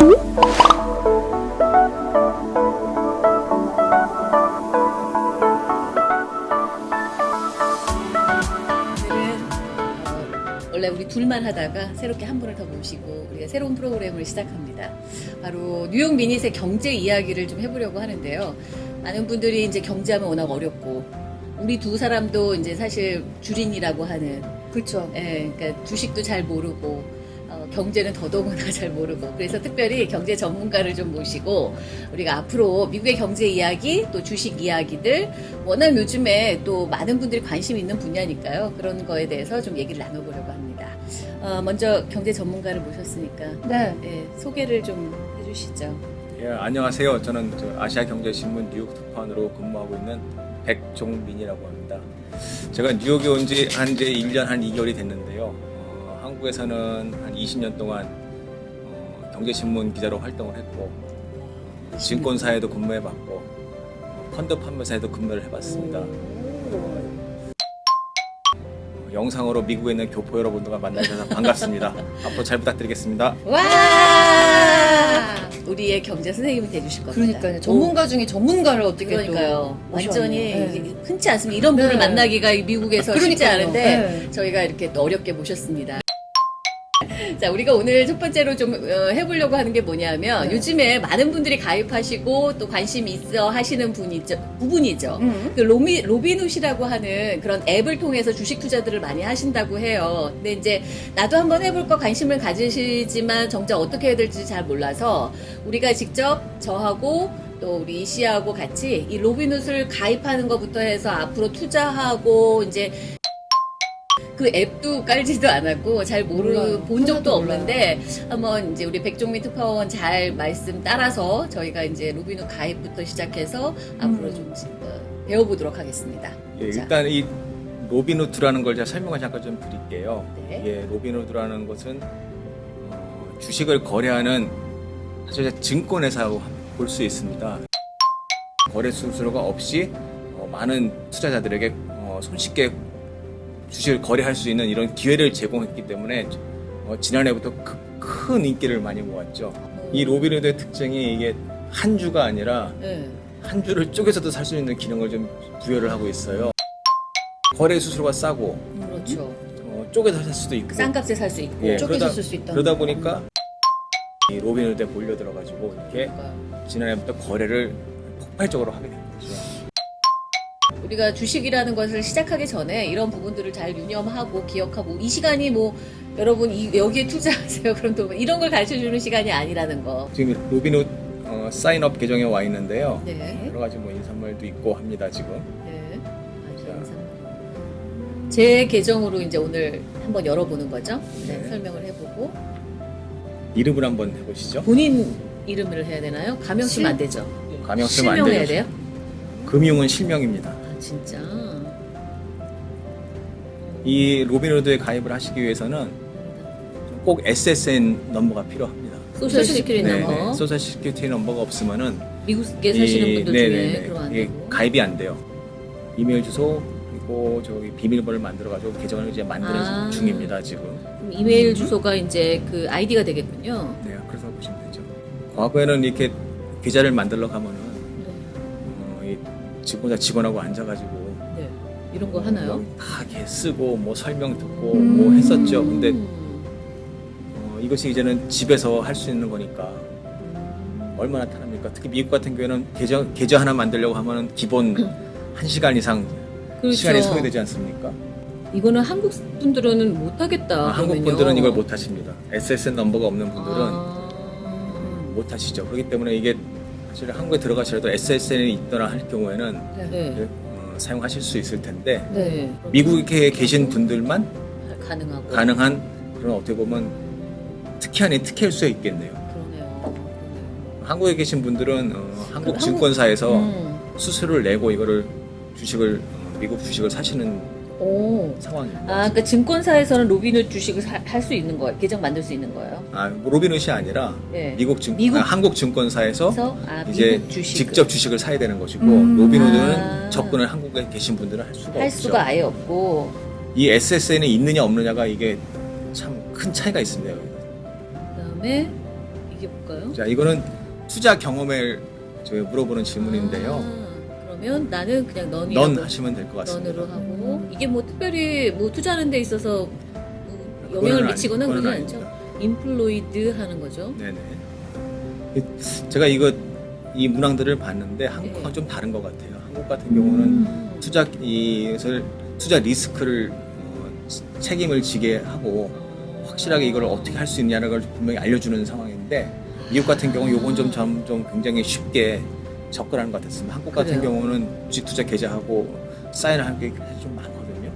오늘은 어, 원래 우리 둘만 하다가 새롭게 한 분을 더 모시고 우리가 새로운 프로그램을 시작합니다. 바로 뉴욕 미닛의 경제 이야기를 좀 해보려고 하는데요. 많은 분들이 이제 경제하면 워낙 어렵고 우리 두 사람도 이제 사실 주린이라고 하는 그렇죠. 예, 그러니까 주식도 잘 모르고 어, 경제는 더더구나 잘 모르고 그래서 특별히 경제 전문가를 좀 모시고 우리가 앞으로 미국의 경제 이야기 또 주식 이야기들 워낙 요즘에 또 많은 분들이 관심 있는 분야니까요 그런 거에 대해서 좀 얘기를 나눠보려고 합니다. 어, 먼저 경제 전문가를 모셨으니까 네. 예, 소개를 좀 해주시죠. 예, 안녕하세요. 저는 저 아시아경제신문 뉴욕 특파원으로 근무하고 있는 백종민이라고 합니다. 제가 뉴욕에 온 지 한 이제 1년 한 2개월이 됐는데요. 어, 한국에서는 한 20년 동안 어, 경제신문 기자로 활동을 했고 어, 증권사에도 근무해봤고 어, 펀드 판매사에도 근무를 해봤습니다. 어, 영상으로 미국에 있는 교포 여러분들과 만나셔서 반갑습니다. 앞으로 잘 부탁드리겠습니다. 와 우리의 경제 선생님이 돼주실 겁니다. 그러니까요. 전문가 중에 전문가를 어떻게 그러니까요. 또 완전히. 이게 흔치 않습니다. 이런 분을 네. 만나기가 미국에서 쉽지 그러니까요. 않은데 네. 저희가 이렇게 또 어렵게 모셨습니다. 자, 우리가 오늘 첫 번째로 좀 어, 해보려고 하는 게 뭐냐면 네. 요즘에 많은 분들이 가입하시고 또 관심 있어 하시는 분이죠, 부분이죠. 음. 그 로미, 로빈훗이라고 하는 그런 앱을 통해서 주식 투자들을 많이 하신다고 해요. 근데 이제 나도 한번 해볼 거 관심을 가지시지만 정작 어떻게 해야 될지 잘 몰라서 우리가 직접 저하고 또 우리 이 씨하고 같이 이 로빈훗을 가입하는 것부터 해서 앞으로 투자하고 이제 그 앱도 깔지도 않았고 잘 모르 몰라요. 본 적도 하나도 몰라요. 없는데 한번 이제 우리 백종민 특파원 잘 말씀 따라서 저희가 이제 로빈훗 가입부터 시작해서 앞으로 좀 어, 배워보도록 하겠습니다. 예, 자, 일단 이 Robinhood라는 걸 제가 설명을 잠깐 좀 드릴게요. 네. 예, Robinhood라는 것은 어, 주식을 거래하는 사실 증권회사라고 볼수 있습니다. 거래 수수료가 없이 어, 많은 투자자들에게 어, 손쉽게 주식을 거래할 수 있는 이런 기회를 제공했기 때문에 어, 지난해부터 크- 큰 인기를 많이 모았죠. 이 Robinhood의 특징이 이게 한 주가 아니라 네. 한 주를 쪼개서도 살 수 있는 기능을 좀 부여를 하고 있어요. 거래 수수료가 싸고 그렇죠. 어, 쪼개서 살 수도 있고 싼 값에 살 수 있고. 예, 쪼개서 그러다- 쓸수 있다. 그러다 보니까 이 Robinhood에 몰려 들어가지고 이렇게 그러니까요. 지난해부터 거래를 폭발적으로 하게 된 거죠. 우리가 주식이라는 것을 시작하기 전에 이런 부분들을 잘 유념하고 기억하고 이 시간이 뭐 여러분 이, 여기에 투자하세요 그럼 또 이런 걸 가르쳐 주는 시간이 아니라는 거. 지금 로빈후드 어, sign up 계정에 와 있는데요. 네. 여러 가지 뭐 인사말도 있고 합니다 지금. 네. 제 계정으로 이제 오늘 한번 열어보는 거죠. 네, 네. 설명을 해보고 이름을 한번 해보시죠. 본인 이름을 해야 되나요? 가명 실- 쓰면 안 되죠. 가명 쓰면 안 실명해야 돼요. 돼요? 금융은 실명입니다. 아 진짜. 이 Robinhood에 가입을 하시기 위해서는 꼭 SSN 넘버가 필요합니다. social security 네, number. 네. social security number가 없으면은 미국에 사시는 이- 분들 네네네. 중에 이게 되고. 가입이 안 돼요. 이메일 주소 그리고 저기 비밀번호를 만들어 가지고 계정을 이제 만드는 아. 중입니다 지금. 그럼 이메일 주소가 이제 그 아이디가 되겠군요. 네, 그래서 보시면 되죠. 과거에는 이렇게 계좌를 만들러 네. 어, 이 직원자 직원하고 앉아가지고 네. 이런 거 하나요? 여기 다 이렇게 쓰고 뭐 설명 듣고 음. 뭐 했었죠. 근데 음. 어, 이것이 이제는 집에서 할 수 있는 거니까 얼마나 편합니까? 특히 미국 같은 경우에는 계좌 계좌 하나 만들려고 하면은 기본 한 시간 이상 그렇죠. 시간이 소요되지 않습니까? 이거는 한국 분들은 못 하겠다. 아, 한국 분들은 이걸 못 하십니다. SSN 넘버가 없는 분들은 아. 못 하시죠. 그렇기 때문에 이게 사실 한국에 들어가시라도 SSN이 있거나 할 경우에는 네. 어, 사용하실 수 있을 텐데 네. 미국에 계신 분들만 가능하고. 가능한 그런 어떻게 보면 특혜 아닌 특혜일 수 있겠네요. 그러네요. 한국에 계신 분들은 어, 한국 한국- 증권사에서 음. 수수료를 내고 이거를 주식을 어, 미국 주식을 사시는 오. 상황입니다. 아, 그러니까 증권사에서는 로빈훗 주식을 할 수 있는 거예요. 계정 만들 수 있는 거예요. 아, 뭐 Robinhood가 아니라 네. 미국 증 미국- 아, 한국 증권사에서 아, 이제 미국 주식 직접 주식을 사야 되는 것이고 음. Robinhood는 아. 접근을 한국에 계신 분들은 할 수가 할 없죠. 수가 아예 없고 이 SSN이 있느냐 없느냐가 이게 참 큰 차이가 있습니다. 그다음에 이게 뭘까요? 자, 이거는 투자 경험을 저희 물어보는 질문인데요. 아, 그러면 나는 그냥 넌이라고 넌 하시면 될 것 같습니다. 넌으로 하고 이게 뭐 특별히 뭐 투자하는 데 있어서 뭐 영향을 아니- 미치거나 그거는 그러지 않죠? 인플로이드 하는 거죠. 네네. 제가 이거 이 문항들을 봤는데 한국과 네. 좀 다른 것 같아요. 한국 같은 경우는 음. 투자 이것을 투자 리스크를 어, 책임을 지게 하고 확실하게 이걸 어떻게 할 수 있냐는 걸 분명히 알려주는 상황인데 미국 같은 경우 요건 좀, 좀, 좀 굉장히 쉽게 접근하는 것 같았습니다. 한국 같은 그래요? 경우는 주식 투자 계좌하고 사인을 게좀 많거든요.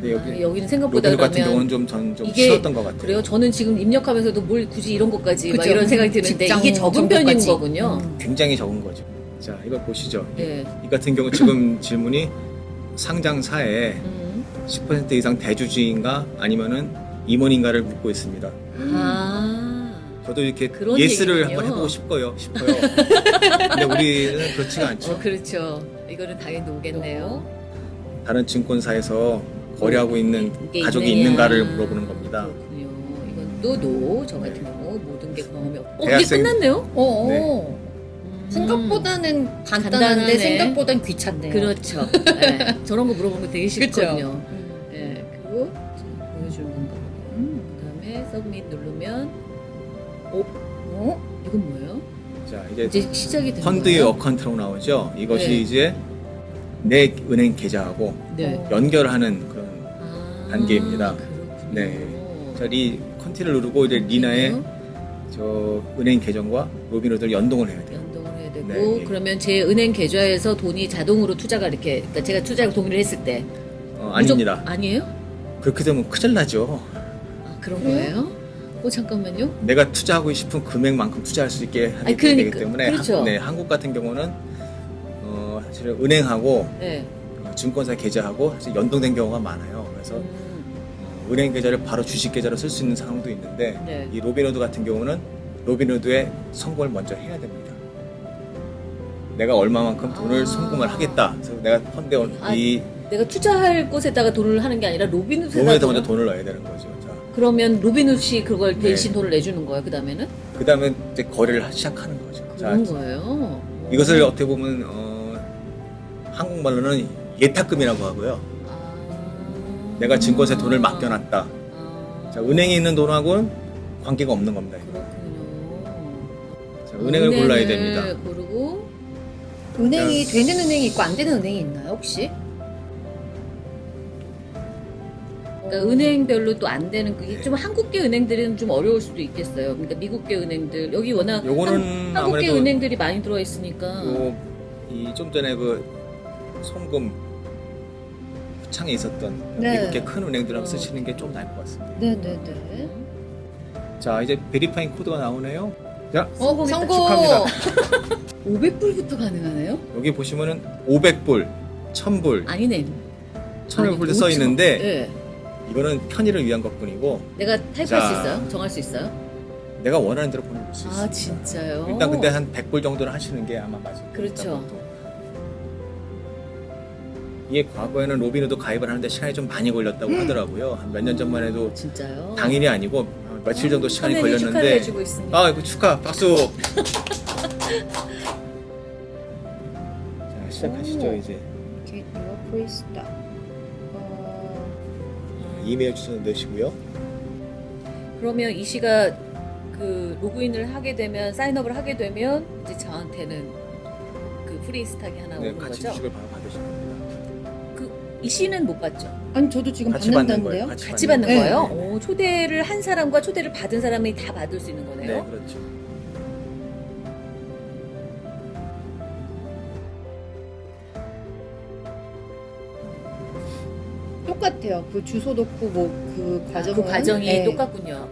근데 여기 아, 여기는 생각보다 같은 경우는 좀, 전, 좀 쉬웠던 것 같아요. 그래요. 저는 지금 입력하면서도 뭘 굳이 이런 것까지 막 그쵸. 이런 생각이 드는데 이게 적은 편인. 거군요. 음. 굉장히 적은 거죠. 자, 이걸 보시죠. 예. 이 같은 경우 지금 질문이 상장사에 음. 10% 이상 대주주인가 아니면은 임원인가를 묻고 있습니다. 아. 저도 이렇게 yes를 얘기군요. 한번 해보고 싶어요. 싶어요. 근데 우리는 그렇지가 않죠. 어, 그렇죠. 이거는 당연히 오겠네요. 다른 증권사에서 거래하고 있는 이게 가족이 있느냐. 있는가를 물어보는 겁니다. 그렇군요. 이건 또 no. 저 같은 경우 모든 게 경험이 없. 어, 이게 대학생- 끝났네요? 어, 어. 네. 음. 생각보다는 간단한데 간단하네. 생각보단 귀찮네요. 그렇죠. 예. 저런 거 물어보는 거 되게 쉽거든요. 음. 예. 그리고 자, 보여주는 건가 보네요. 그다음에 submit 누르면 어? 이건 뭐예요? 자, 이제 이제 시작이 되는 펀드의 거예요? account로 나오죠. 이것이 네. 이제 내 은행 계좌하고 네. 어. 연결하는 그런 아, 단계입니다. 그렇군요. 네. 자, 이 continue를 누르고 이제 리나의 저 은행 계정과 Robinhood를 연동을 해야 돼요. 연동을 해야 되고 네, 예. 그러면 제 은행 계좌에서 돈이 자동으로 투자가 이렇게 그러니까 제가 투자를 동의를 했을 때 어, 아닙니다. 아니에요? 그렇게 되면 큰일 나죠. 아 그런? 거예요? 어 잠깐만요. 내가 투자하고 싶은 금액만큼 투자할 수 있게 하기 그러니까, 되기 때문에 그렇죠. 한, 네, 한국 같은 경우는 어, 사실 은행하고 네. 어, 증권사 계좌하고 사실 연동된 경우가 많아요. 그래서 음, 어, 은행 계좌를 바로 주식 계좌로 쓸 수 있는 상황도 있는데 네. 이 로빈후드 같은 경우는 Robinhood에 송금을 먼저 해야 됩니다. 내가 얼마만큼 돈을 아. 송금을 하겠다. 그래서 내가 펀드에 아, 이 내가 투자할 곳에다가 돈을 하는 게 아니라 Robinhood에 돈을- 먼저 돈을 넣어야 되는 거죠. 자, 그러면 Robinhood가 그걸 대신 네. 돈을 내주는 거예요. 그 다음에는 그 다음에 이제 거래를 시작하는 거죠. 자, 그런 거예요. 이것을 어떻게 보면 어, 한국말로는 예탁금이라고 하고요. 아. 내가 증권사에 돈을 맡겨놨다. 아. 자, 은행에 있는 돈하고는 관계가 없는 겁니다. 그렇군요. 자, 은행을 골라야 됩니다. 고르고 은행이 자. 되는 은행이 있고 안 되는 은행이 있나요 혹시? 그러니까 은행별로 또 안 되는 그게 좀 한국계 은행들은 좀 어려울 수도 있겠어요. 그러니까 미국계 은행들 여기 워낙 요거는 한, 아무래도 은행들이 많이 들어와 있으니까 이 좀 전에 그 송금 창에 있었던 네. 미국의 큰 은행들하고 어. 쓰시는 게 좀 나을 것 같습니다. 네네네. 자, 이제 베리파잉 코드가 나오네요. 자, 어. 성공. 축하합니다. 500불부터 가능하네요? 여기 보시면은 500불, 1000불, 아니네. 1000불 써 있는데 네. 이거는 편의를 위한 것뿐이고 내가 타입할 자. 수 있어요? 정할 수 있어요? 내가 원하는 대로 보내줄 수 있습니다. 아 진짜요? 일단 근데 한 100불 정도는 하시는 게 아마 맞을 겁니다. 그렇죠. 이게 과거에는 로빈후드 가입을 하는데 시간이 좀 많이 걸렸다고 하더라고요. 한 몇 년 전만 해도 진짜요? 당일이 아니고 며칠 정도 시간이 축하를 걸렸는데. 아, 이거 축하. 박수. 자, 시작하시죠, 오. 이제. Get your free stock. 어, 이메일 주소 넣으시고요. 그러면 이 씨가 그 로그인을 하게 되면 sign up을 하게 되면 이제 저한테는 그 free stock이 하나 네, 오는 같이 거죠? 주식을 바로 받으시면 됩니다. 이 씨는 못 받죠? 아니 저도 지금 같이 받는 받는다는데요. 거예요. 같이 받는 네. 거예요? 오, 초대를 한 사람과 초대를 받은 사람이 다 받을 수 있는 네, 거네요? 그렇죠. 똑같아요. 그 주소 넣고 뭐그 아, 과정 그 과정이 네. 똑같군요.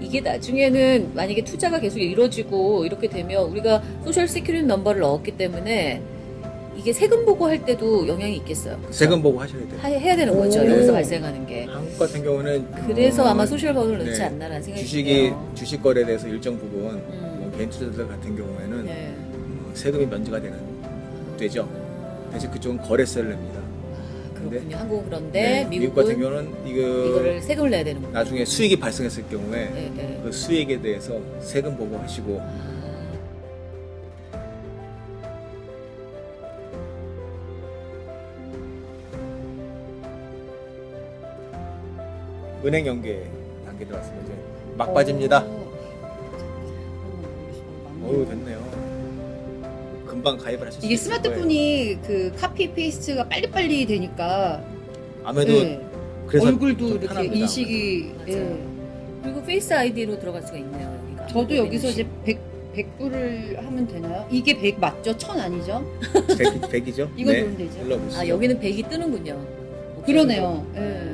이게 나중에는 만약에 투자가 계속 이루어지고 이렇게 되면 우리가 social security number를 넣었기 때문에 이게 세금 보고 할 때도 영향이 있겠어요. 그쵸? 세금 보고 하셔야 돼요. 하- 해야 되는 거죠. 오. 여기서 발생하는 게. 한국 같은 경우는 그래서 어, 아마 social 번호를 넣지 네. 않나라는 생각이 주식이 드네요. 주식 거래에 대해서 일정 부분 음. 뭐 개인 투자자들 같은 경우에는 네. 어, 세금이 면제가 되는 되죠. 대신 그쪽은 거래세를 냅니다. 아, 그렇군요. 한국은 그런데 네, 미국 같은 경우는 이거 이거를 세금을 내야 되는군요. 나중에 수익이 발생했을 경우에 네, 네. 그 수익에 대해서 세금 보고하시고 아, 은행 연계 단계 들어왔습니다. 이제 막바지입니다. 어. 어우 됐네요. 금방 가입을 하실 수 이게 있을. 스마트폰이 그 copy paste가 빨리빨리 되니까 아무래도 네. 그래서 얼굴도 좀 이렇게 편합니다, 인식이. 예. 그리고 Face ID로 들어갈 수가 있네요. 여기가. 저도 여기서 이제 네. 100, 100불을 하면 되나요? 이게 100 맞죠? 1000 아니죠? 아무래도. 100, 100이죠? 이거 누르면 되죠? 눌러보시죠. 아 여기는 100이 뜨는군요. 그러네요. 예.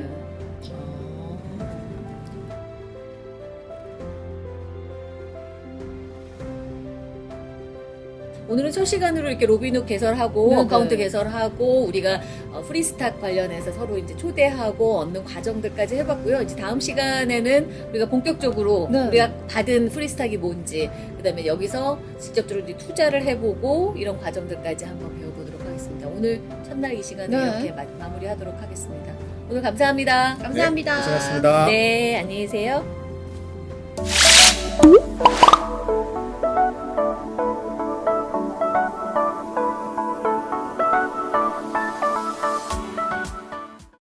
오늘은 첫 시간으로 이렇게 로비누 개설하고 네네. account 개설하고 우리가 어, free stock 관련해서 서로 이제 초대하고 얻는 과정들까지 해봤고요. 이제 다음 시간에는 우리가 본격적으로 네. 우리가 받은 free stock이 뭔지 그다음에 여기서 직접적으로 이제 투자를 해보고 이런 과정들까지 한번 배워보도록 하겠습니다. 오늘 첫날 이 시간을 네. 이렇게 마, 마무리하도록 하겠습니다. 오늘 감사합니다. 감사합니다. 네, 고생하셨습니다. 네, 안녕히 계세요.